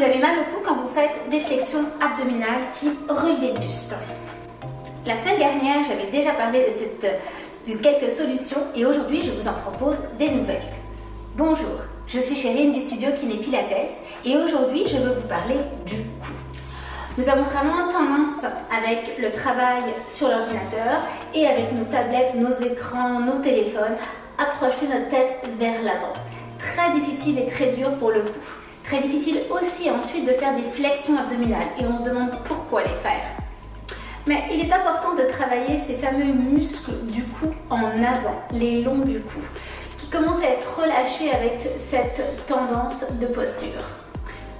Vous avez mal au cou quand vous faites des flexions abdominales type relevé de buste. La semaine dernière, j'avais déjà parlé de, cette, de quelques solutions et aujourd'hui, je vous en propose des nouvelles. Bonjour, je suis Chérine du studio Kiné Pilates et aujourd'hui, je veux vous parler du cou. Nous avons vraiment tendance avec le travail sur l'ordinateur et avec nos tablettes, nos écrans, nos téléphones à projeter notre tête vers l'avant. Très difficile et très dur pour le cou. Très difficile aussi ensuite de faire des flexions abdominales et on se demande pourquoi les faire. Mais il est important de travailler ces fameux muscles du cou en avant, les longs du cou, qui commencent à être relâchés avec cette tendance de posture.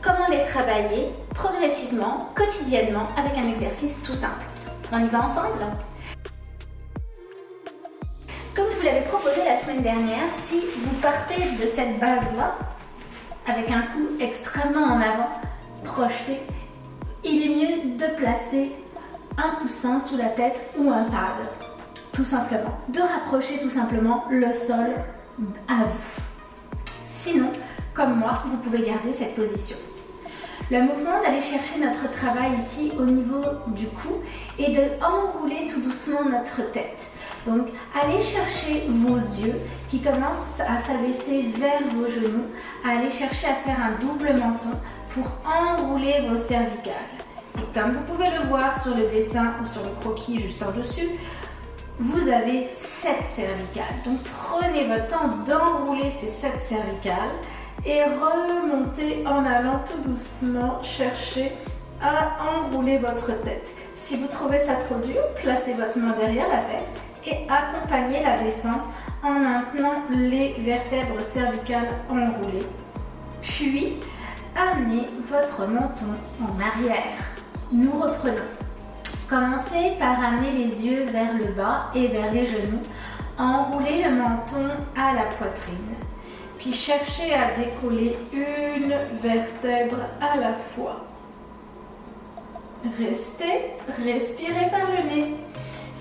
Comment les travailler progressivement, quotidiennement, avec un exercice tout simple? On y va ensemble? Comme je vous l'avais proposé la semaine dernière, si vous partez de cette base-là, avec un cou extrêmement en avant, projeté, il est mieux de placer un coussin sous la tête ou un pad, tout simplement. De rapprocher tout simplement le sol à vous. Sinon, comme moi, vous pouvez garder cette position. Le mouvement d'aller chercher notre travail ici au niveau du cou et de enrouler tout doucement notre tête. Donc, allez chercher vos yeux qui commencent à s'abaisser vers vos genoux, allez chercher à faire un double menton pour enrouler vos cervicales. Et comme vous pouvez le voir sur le dessin ou sur le croquis juste en dessus, vous avez 7 cervicales. Donc prenez votre temps d'enrouler ces 7 cervicales et remontez en allant tout doucement chercher à enrouler votre tête. Si vous trouvez ça trop dur, placez votre main derrière la tête et accompagnez la descente en maintenant les vertèbres cervicales enroulées. Puis, amenez votre menton en arrière. Nous reprenons. Commencez par amener les yeux vers le bas et vers les genoux. Enroulez le menton à la poitrine. Puis cherchez à décoller une vertèbre à la fois. Restez, respirez par le nez.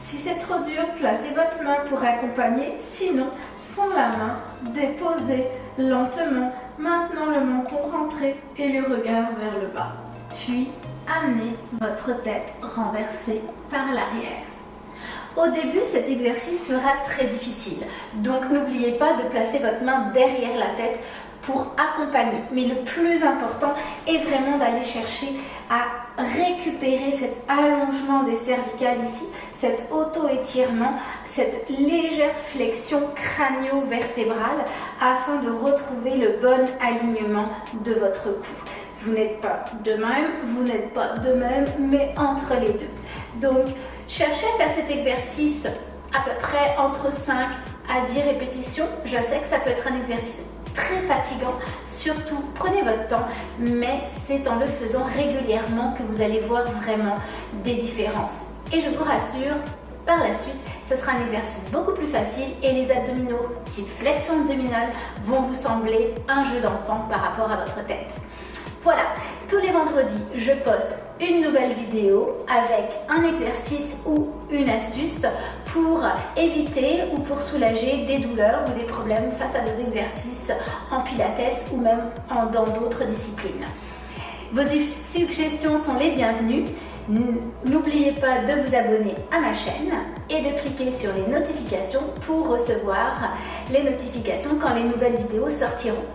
Si c'est trop dur, placez votre main pour accompagner. Sinon, sans la main, déposez lentement. Maintenant le menton rentré et le regard vers le bas. Puis, amenez votre tête renversée par l'arrière. Au début, cet exercice sera très difficile. Donc, n'oubliez pas de placer votre main derrière la tête pour accompagner. Mais le plus important est vraiment d'aller chercher à récupérer cet allongement des cervicales ici, cet auto-étirement, cette légère flexion crânio-vertébrale afin de retrouver le bon alignement de votre cou. Vous n'êtes pas de même, vous n'êtes pas de même, mais entre les deux. Donc, cherchez à faire cet exercice à peu près entre 5 à 10 répétitions. Je sais que ça peut être un exercice très fatigant. Surtout, prenez votre temps, mais c'est en le faisant régulièrement que vous allez voir vraiment des différences. Et je vous rassure, par la suite, ce sera un exercice beaucoup plus facile et les abdominaux type flexion abdominale vont vous sembler un jeu d'enfant par rapport à votre tête. Voilà, tous les vendredis, je poste une nouvelle vidéo avec un exercice ou une astuce pour éviter ou pour soulager des douleurs ou des problèmes face à vos exercices en pilates ou même dans d'autres disciplines. Vos suggestions sont les bienvenues. N'oubliez pas de vous abonner à ma chaîne et de cliquer sur les notifications pour recevoir les notifications quand les nouvelles vidéos sortiront.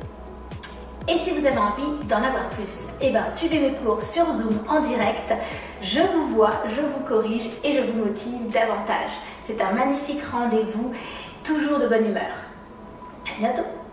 Et si vous avez envie d'en avoir plus, eh ben, suivez mes cours sur Zoom en direct. Je vous vois, je vous corrige et je vous motive davantage. C'est un magnifique rendez-vous, toujours de bonne humeur. À bientôt